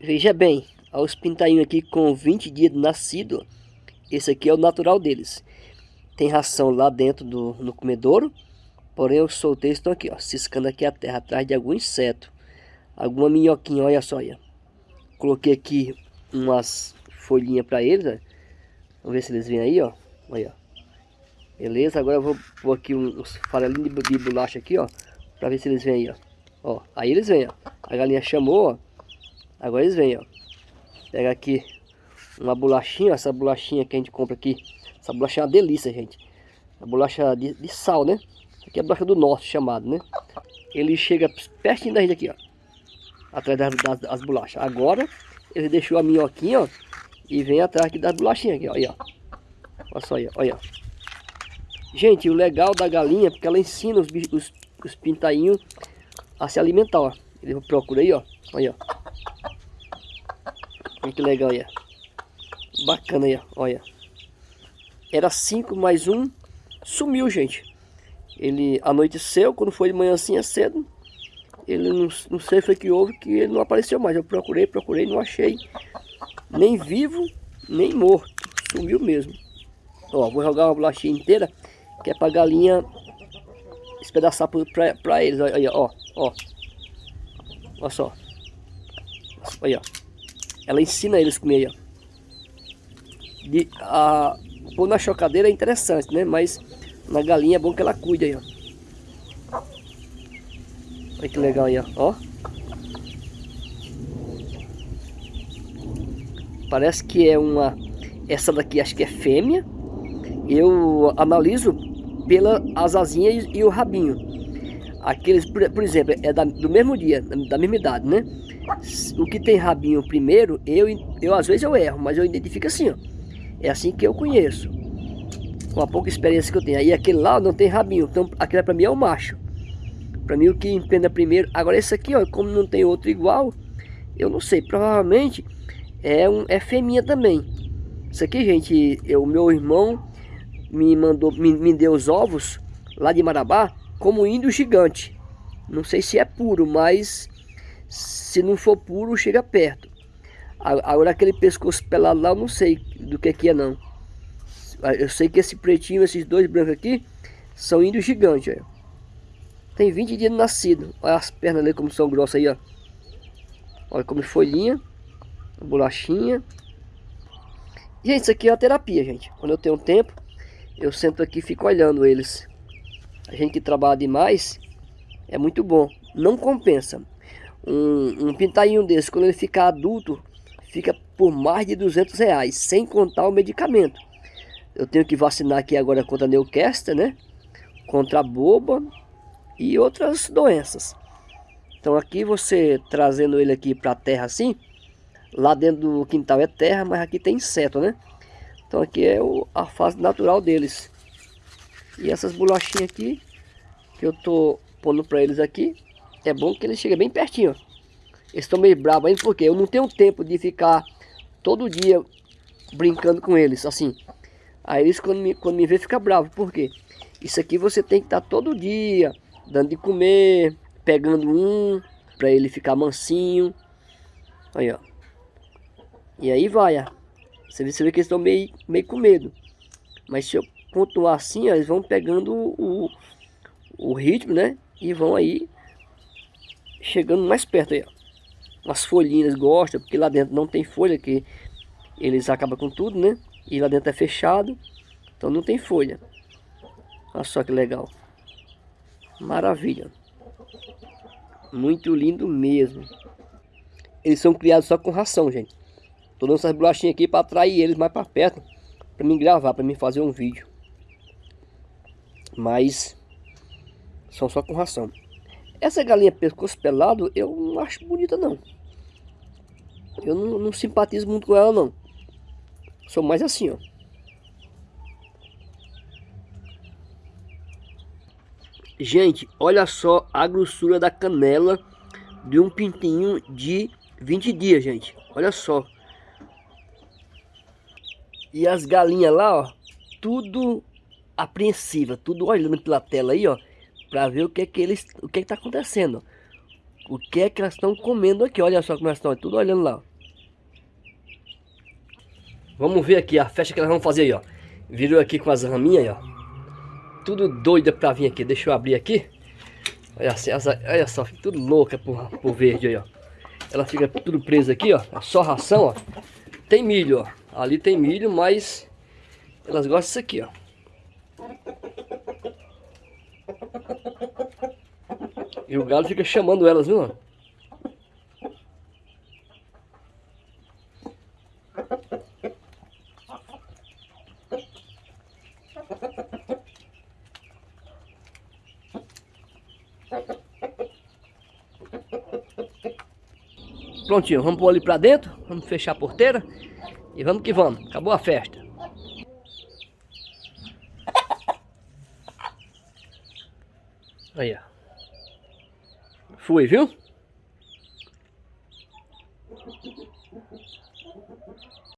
Veja bem, olha os pintainhos aqui com 20 dias de nascido. Esse aqui é o natural deles. Tem ração lá dentro do, no comedouro. Porém, os solteiros estão aqui, ó, ciscando aqui a terra, atrás de algum inseto. Alguma minhoquinha, olha só, olha. Coloquei aqui umas folhinhas para eles, ó. Vamos ver se eles vêm aí, ó. Olha, Beleza, agora eu vou pôr aqui uns farelinhos de, de bolacha aqui, ó. Pra ver se eles vêm aí, ó. Ó, aí eles vêm, ó. A galinha chamou, ó. Agora eles vêm, ó. Pega aqui uma bolachinha, essa bolachinha que a gente compra aqui. Essa bolacha é uma delícia, gente. A bolacha de, de sal, né? Aqui é a bolacha do norte, chamado, né? Ele chega pertinho da gente aqui, ó. Atrás das, das, das bolachas. Agora, ele deixou a minhoquinha, ó. E vem atrás aqui das bolachinhas aqui, ó. Aí, ó. Olha só aí, olha. Gente, o legal da galinha é porque ela ensina os, os, os pintainhos a se alimentar, ó. Ele procura aí, ó. Olha, ó. Olha que legal aí, ó. Bacana aí, ó. Olha. Era cinco mais um. Sumiu, gente. Ele anoiteceu, quando foi de manhã assim é cedo. Ele não, não sei foi que houve, que ele não apareceu mais. Eu procurei, procurei, não achei. Nem vivo, nem morto. Sumiu mesmo. Ó, vou jogar uma bolachinha inteira que é pra galinha espedaçar pra, pra eles. Olha, ó, ó. Olha só. Olha, Ela ensina eles a comer. De, a, pôr na chocadeira é interessante, né? Mas na galinha é bom que ela cuide aí, ó. Olha que legal aí, ó. ó. Parece que é uma... Essa daqui acho que é fêmea. Eu analiso pela asazinha e, e o rabinho. Aqueles, por, por exemplo, é da, do mesmo dia, da mesma idade, né? O que tem rabinho primeiro, eu, eu às vezes eu erro, mas eu identifico assim, ó. É assim que eu conheço. Com a pouca experiência que eu tenho. Aí aquele lá não tem rabinho, então aquele para mim é o macho. Para mim o que emprenda primeiro. Agora esse aqui, ó, como não tem outro igual, eu não sei. Provavelmente é, um, é fêmea também. Isso aqui, gente, o meu irmão me mandou, me, me deu os ovos lá de Marabá como índio gigante. Não sei se é puro, mas se não for puro, chega perto. Agora aquele pescoço pelado lá, eu não sei do que, que é não. Eu sei que esse pretinho, esses dois brancos aqui, são índios gigantes. Ó. Tem 20 dias nascido. Olha as pernas ali como são grossas aí, ó. Olha como folhinha, bolachinha. Gente, isso aqui é a terapia, gente. Quando eu tenho tempo, eu sento aqui e fico olhando eles. A gente que trabalha demais é muito bom. Não compensa. Um, um pintainho desse, quando ele ficar adulto, fica por mais de 200 reais, sem contar o medicamento. Eu tenho que vacinar aqui agora contra a né? Contra a boba e outras doenças. Então aqui você trazendo ele aqui para a terra assim, lá dentro do quintal é terra, mas aqui tem inseto, né? Então aqui é o, a fase natural deles. E essas bolachinhas aqui, que eu tô pondo para eles aqui, é bom que eles chegam bem pertinho. Eles estão meio bravos ainda, porque eu não tenho tempo de ficar todo dia brincando com eles, assim. Aí eles quando me, quando me vê fica bravo, por quê? Isso aqui você tem que estar tá todo dia, dando de comer, pegando um, para ele ficar mansinho. Aí, ó. E aí vai, ó. Você vê, você vê que eles estão meio, meio com medo. Mas se eu continuar assim, ó, eles vão pegando o, o ritmo, né? E vão aí chegando mais perto aí, ó. As folhinhas gostam, porque lá dentro não tem folha, que eles acabam com tudo, né? E lá dentro é fechado, então não tem folha. Olha só que legal. Maravilha. Muito lindo mesmo. Eles são criados só com ração, gente. Tô dando essas bolachinhas aqui para atrair eles mais para perto. para mim gravar, para mim fazer um vídeo. Mas são só com ração. Essa galinha pescoço pelado eu não acho bonita não. Eu não, não simpatizo muito com ela não. Sou mais assim, ó. Gente, olha só a grossura da canela de um pintinho de 20 dias, gente. Olha só. E as galinhas lá, ó, tudo apreensiva, tudo olhando pela tela aí, ó, para ver o que é que eles, o que é que tá acontecendo. o que é que elas estão comendo aqui. Olha só como elas estão, tudo olhando lá. Vamos ver aqui a festa que elas vão fazer aí, ó. Virou aqui com as raminhas, ó. Tudo doida pra vir aqui. Deixa eu abrir aqui. Olha, assim, olha só, fica tudo louca por, por verde aí, ó. Ela fica tudo presa aqui, ó. É só ração, ó. Tem milho, ó. Ali tem milho, mas elas gostam disso aqui, ó. E o galo fica chamando elas, viu? Prontinho, vamos pôr ali pra dentro, vamos fechar a porteira e vamos que vamos. Acabou a festa. Aí, ó. Fui, viu?